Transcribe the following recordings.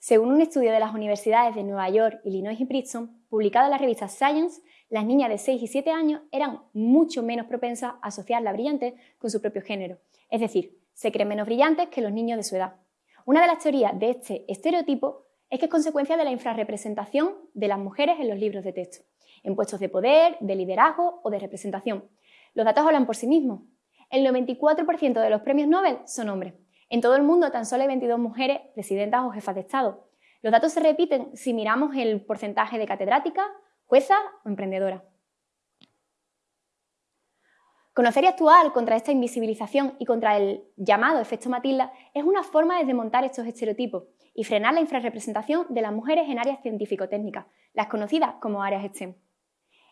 Según un estudio de las universidades de Nueva York, Illinois y Princeton, publicado en la revista Science, las niñas de 6 y 7 años eran mucho menos propensas a asociar la brillante con su propio género. Es decir, se creen menos brillantes que los niños de su edad. Una de las teorías de este estereotipo es que es consecuencia de la infrarrepresentación de las mujeres en los libros de texto, en puestos de poder, de liderazgo o de representación. Los datos hablan por sí mismos. El 94% de los premios Nobel son hombres. En todo el mundo tan solo hay 22 mujeres presidentas o jefas de Estado. Los datos se repiten si miramos el porcentaje de catedráticas, juezas o emprendedoras. Conocer y actuar contra esta invisibilización y contra el llamado efecto Matilda es una forma de desmontar estos estereotipos y frenar la infrarrepresentación de las mujeres en áreas científico-técnicas, las conocidas como áreas STEM.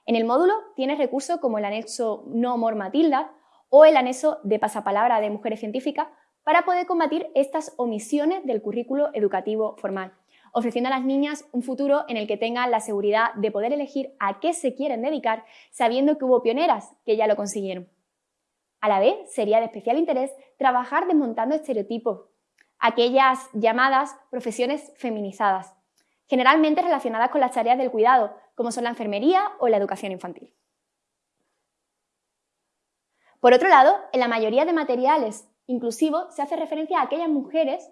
En el módulo tienes recursos como el anexo No More Matilda o el anexo de pasapalabra de mujeres científicas para poder combatir estas omisiones del currículo educativo formal, ofreciendo a las niñas un futuro en el que tengan la seguridad de poder elegir a qué se quieren dedicar, sabiendo que hubo pioneras que ya lo consiguieron. A la vez, sería de especial interés trabajar desmontando estereotipos, aquellas llamadas profesiones feminizadas, generalmente relacionadas con las tareas del cuidado, como son la enfermería o la educación infantil. Por otro lado, en la mayoría de materiales inclusivos se hace referencia a aquellas mujeres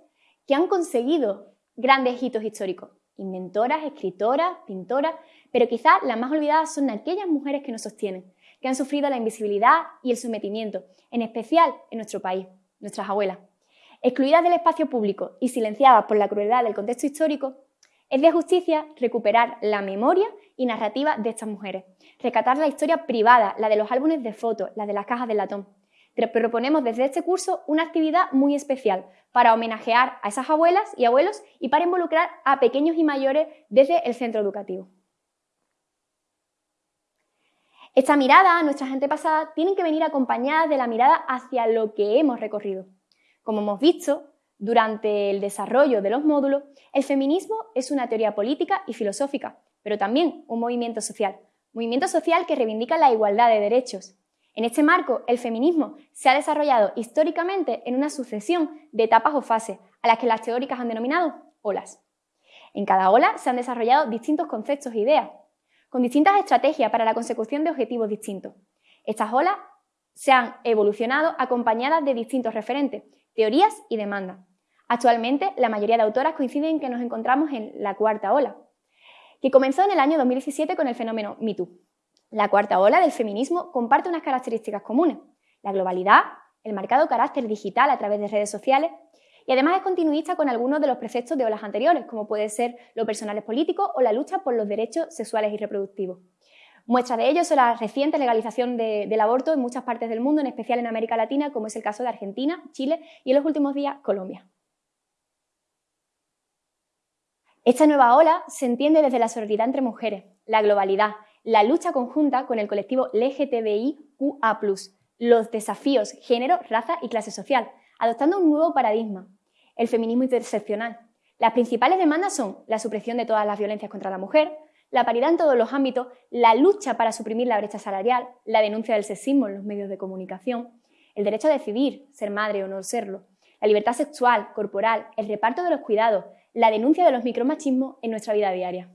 que han conseguido grandes hitos históricos, inventoras, escritoras, pintoras, pero quizás las más olvidadas son aquellas mujeres que nos sostienen, que han sufrido la invisibilidad y el sometimiento, en especial en nuestro país, nuestras abuelas. Excluidas del espacio público y silenciadas por la crueldad del contexto histórico, es de justicia recuperar la memoria y narrativa de estas mujeres, recatar la historia privada, la de los álbumes de fotos, la de las cajas de latón. Proponemos desde este curso una actividad muy especial para homenajear a esas abuelas y abuelos y para involucrar a pequeños y mayores desde el centro educativo. Esta mirada a nuestra gente pasada tiene que venir acompañada de la mirada hacia lo que hemos recorrido. Como hemos visto, durante el desarrollo de los módulos, el feminismo es una teoría política y filosófica, pero también un movimiento social. Movimiento social que reivindica la igualdad de derechos. En este marco, el feminismo se ha desarrollado históricamente en una sucesión de etapas o fases, a las que las teóricas han denominado olas. En cada ola se han desarrollado distintos conceptos e ideas, con distintas estrategias para la consecución de objetivos distintos. Estas olas se han evolucionado acompañadas de distintos referentes, teorías y demandas. Actualmente, la mayoría de autoras coinciden en que nos encontramos en la cuarta ola, que comenzó en el año 2017 con el fenómeno MeToo. La cuarta ola del feminismo comparte unas características comunes, la globalidad, el marcado carácter digital a través de redes sociales y además es continuista con algunos de los preceptos de olas anteriores, como puede ser lo personal es político o la lucha por los derechos sexuales y reproductivos. Muestra de ello son la reciente legalización del aborto en muchas partes del mundo, en especial en América Latina, como es el caso de Argentina, Chile y en los últimos días Colombia. Esta nueva ola se entiende desde la sororidad entre mujeres, la globalidad, la lucha conjunta con el colectivo LGTBIQA+, los desafíos género, raza y clase social, adoptando un nuevo paradigma, el feminismo interseccional. Las principales demandas son la supresión de todas las violencias contra la mujer, la paridad en todos los ámbitos, la lucha para suprimir la brecha salarial, la denuncia del sexismo en los medios de comunicación, el derecho a decidir ser madre o no serlo, la libertad sexual, corporal, el reparto de los cuidados, la denuncia de los micromachismos en nuestra vida diaria.